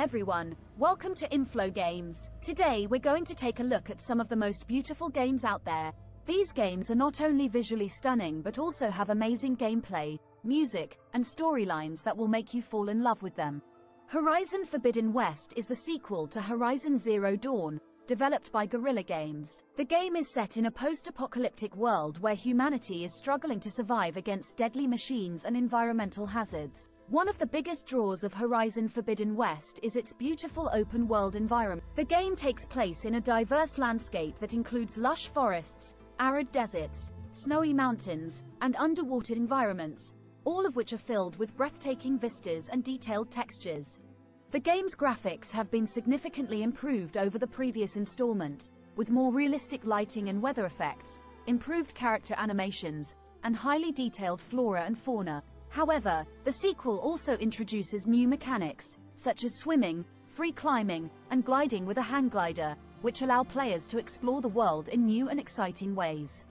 everyone, welcome to Inflow Games. Today we're going to take a look at some of the most beautiful games out there. These games are not only visually stunning but also have amazing gameplay, music, and storylines that will make you fall in love with them. Horizon Forbidden West is the sequel to Horizon Zero Dawn, developed by Guerrilla Games. The game is set in a post-apocalyptic world where humanity is struggling to survive against deadly machines and environmental hazards. One of the biggest draws of Horizon Forbidden West is its beautiful open-world environment. The game takes place in a diverse landscape that includes lush forests, arid deserts, snowy mountains, and underwater environments, all of which are filled with breathtaking vistas and detailed textures. The game's graphics have been significantly improved over the previous installment, with more realistic lighting and weather effects, improved character animations, and highly detailed flora and fauna. However, the sequel also introduces new mechanics, such as swimming, free climbing, and gliding with a hang glider, which allow players to explore the world in new and exciting ways.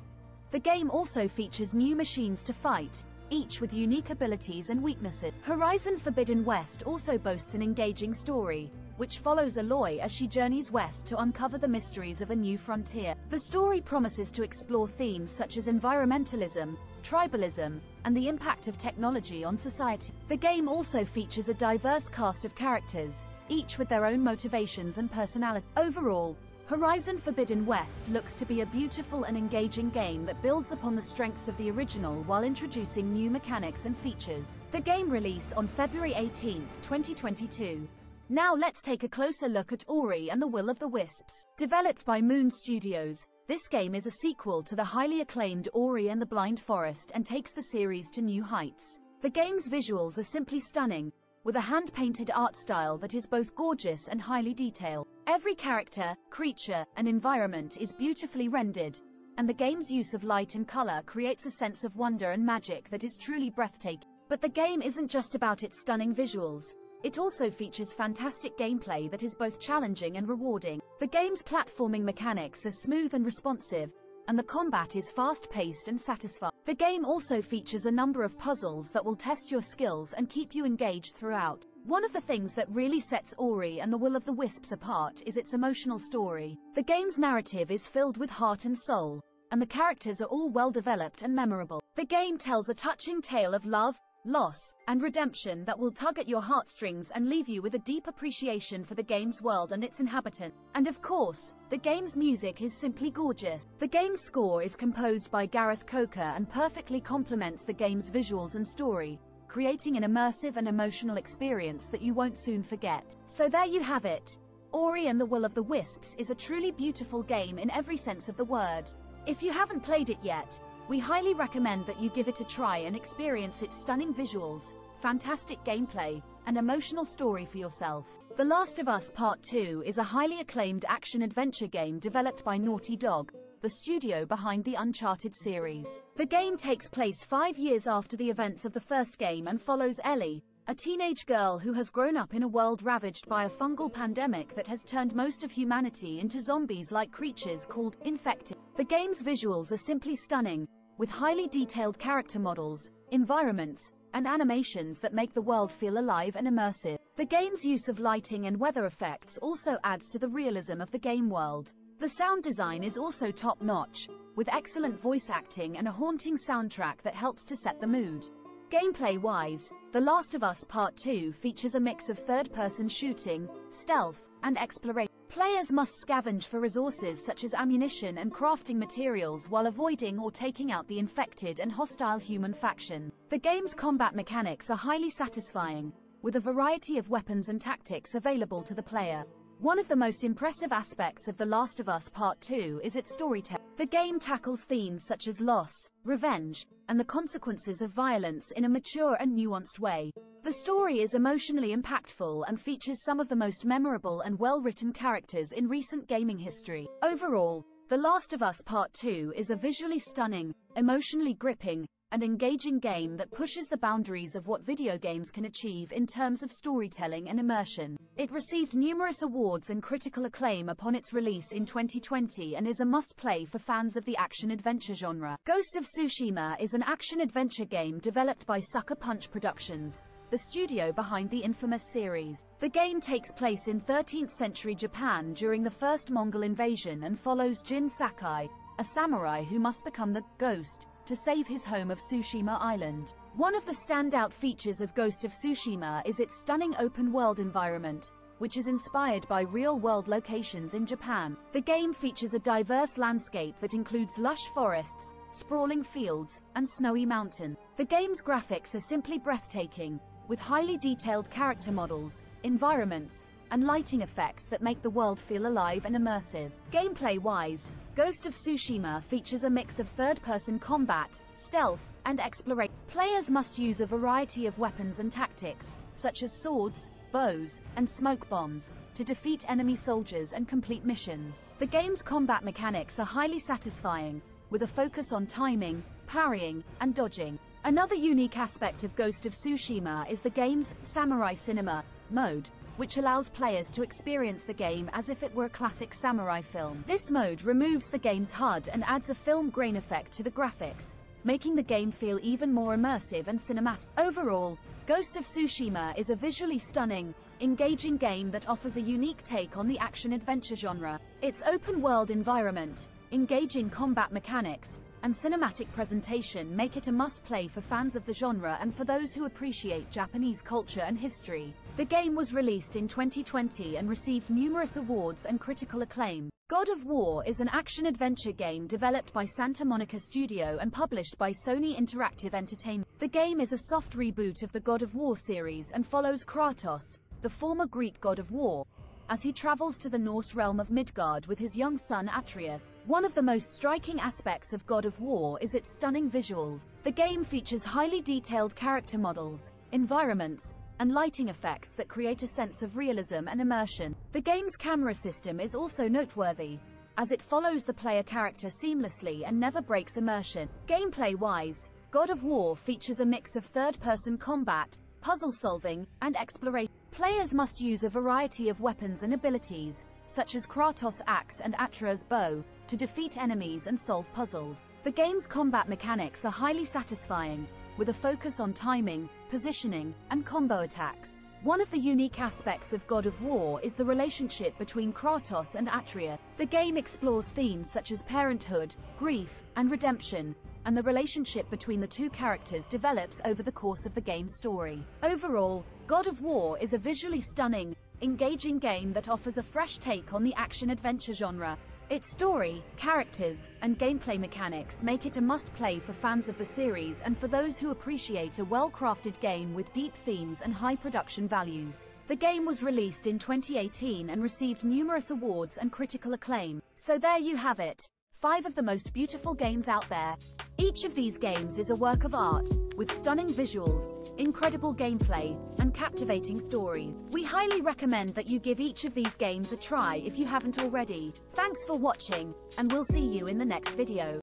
The game also features new machines to fight, each with unique abilities and weaknesses. Horizon Forbidden West also boasts an engaging story, which follows Aloy as she journeys west to uncover the mysteries of a new frontier. The story promises to explore themes such as environmentalism, tribalism, and the impact of technology on society. The game also features a diverse cast of characters, each with their own motivations and personality. Overall, Horizon Forbidden West looks to be a beautiful and engaging game that builds upon the strengths of the original while introducing new mechanics and features. The game release on February 18, 2022. Now let's take a closer look at Ori and the Will of the Wisps. Developed by Moon Studios, this game is a sequel to the highly acclaimed Ori and the Blind Forest and takes the series to new heights. The game's visuals are simply stunning, with a hand-painted art style that is both gorgeous and highly detailed. Every character, creature, and environment is beautifully rendered, and the game's use of light and color creates a sense of wonder and magic that is truly breathtaking. But the game isn't just about its stunning visuals. It also features fantastic gameplay that is both challenging and rewarding. The game's platforming mechanics are smooth and responsive, and the combat is fast-paced and satisfying. The game also features a number of puzzles that will test your skills and keep you engaged throughout. One of the things that really sets Ori and the Will of the Wisps apart is its emotional story. The game's narrative is filled with heart and soul, and the characters are all well developed and memorable. The game tells a touching tale of love, loss, and redemption that will tug at your heartstrings and leave you with a deep appreciation for the game's world and its inhabitants. And of course, the game's music is simply gorgeous. The game's score is composed by Gareth Coker and perfectly complements the game's visuals and story, creating an immersive and emotional experience that you won't soon forget. So there you have it. Ori and the Will of the Wisps is a truly beautiful game in every sense of the word. If you haven't played it yet, we highly recommend that you give it a try and experience its stunning visuals, fantastic gameplay, and emotional story for yourself. The Last of Us Part 2 is a highly acclaimed action-adventure game developed by Naughty Dog, the studio behind the Uncharted series. The game takes place five years after the events of the first game and follows Ellie, a teenage girl who has grown up in a world ravaged by a fungal pandemic that has turned most of humanity into zombies-like creatures called infected. The game's visuals are simply stunning, with highly detailed character models, environments, and animations that make the world feel alive and immersive. The game's use of lighting and weather effects also adds to the realism of the game world. The sound design is also top-notch, with excellent voice acting and a haunting soundtrack that helps to set the mood. Gameplay-wise, The Last of Us Part 2 features a mix of third-person shooting, stealth, and exploration. Players must scavenge for resources such as ammunition and crafting materials while avoiding or taking out the infected and hostile human faction. The game's combat mechanics are highly satisfying, with a variety of weapons and tactics available to the player. One of the most impressive aspects of The Last of Us Part 2 is its storytelling. The game tackles themes such as loss, revenge, and the consequences of violence in a mature and nuanced way. The story is emotionally impactful and features some of the most memorable and well-written characters in recent gaming history. Overall, The Last of Us Part 2 is a visually stunning, emotionally gripping, and engaging game that pushes the boundaries of what video games can achieve in terms of storytelling and immersion. It received numerous awards and critical acclaim upon its release in 2020 and is a must-play for fans of the action-adventure genre. Ghost of Tsushima is an action-adventure game developed by Sucker Punch Productions, the studio behind the inFAMOUS series. The game takes place in 13th century Japan during the first Mongol invasion and follows Jin Sakai, a samurai who must become the ghost to save his home of Tsushima Island. One of the standout features of Ghost of Tsushima is its stunning open-world environment, which is inspired by real-world locations in Japan. The game features a diverse landscape that includes lush forests, sprawling fields, and snowy mountain. The game's graphics are simply breathtaking, with highly detailed character models, environments, and lighting effects that make the world feel alive and immersive. Gameplay-wise, Ghost of Tsushima features a mix of third-person combat, stealth, and exploration. Players must use a variety of weapons and tactics, such as swords, bows, and smoke bombs, to defeat enemy soldiers and complete missions. The game's combat mechanics are highly satisfying, with a focus on timing, parrying, and dodging. Another unique aspect of Ghost of Tsushima is the game's Samurai Cinema mode, which allows players to experience the game as if it were a classic samurai film. This mode removes the game's HUD and adds a film grain effect to the graphics, making the game feel even more immersive and cinematic. Overall, Ghost of Tsushima is a visually stunning, engaging game that offers a unique take on the action-adventure genre. Its open-world environment, engaging combat mechanics, and cinematic presentation make it a must-play for fans of the genre and for those who appreciate Japanese culture and history. The game was released in 2020 and received numerous awards and critical acclaim. God of War is an action-adventure game developed by Santa Monica Studio and published by Sony Interactive Entertainment. The game is a soft reboot of the God of War series and follows Kratos, the former Greek god of war, as he travels to the Norse realm of Midgard with his young son Atreus. One of the most striking aspects of God of War is its stunning visuals. The game features highly detailed character models, environments, and lighting effects that create a sense of realism and immersion. The game's camera system is also noteworthy, as it follows the player character seamlessly and never breaks immersion. Gameplay-wise, God of War features a mix of third-person combat, puzzle solving, and exploration. Players must use a variety of weapons and abilities, such as Kratos' axe and Atreus' bow, to defeat enemies and solve puzzles. The game's combat mechanics are highly satisfying, with a focus on timing, positioning, and combo attacks. One of the unique aspects of God of War is the relationship between Kratos and Atreus. The game explores themes such as parenthood, grief, and redemption, and the relationship between the two characters develops over the course of the game's story. Overall, God of War is a visually stunning, engaging game that offers a fresh take on the action-adventure genre. Its story, characters, and gameplay mechanics make it a must-play for fans of the series and for those who appreciate a well-crafted game with deep themes and high production values. The game was released in 2018 and received numerous awards and critical acclaim. So there you have it. Five of the most beautiful games out there. Each of these games is a work of art, with stunning visuals, incredible gameplay, and captivating stories. We highly recommend that you give each of these games a try if you haven't already. Thanks for watching, and we'll see you in the next video.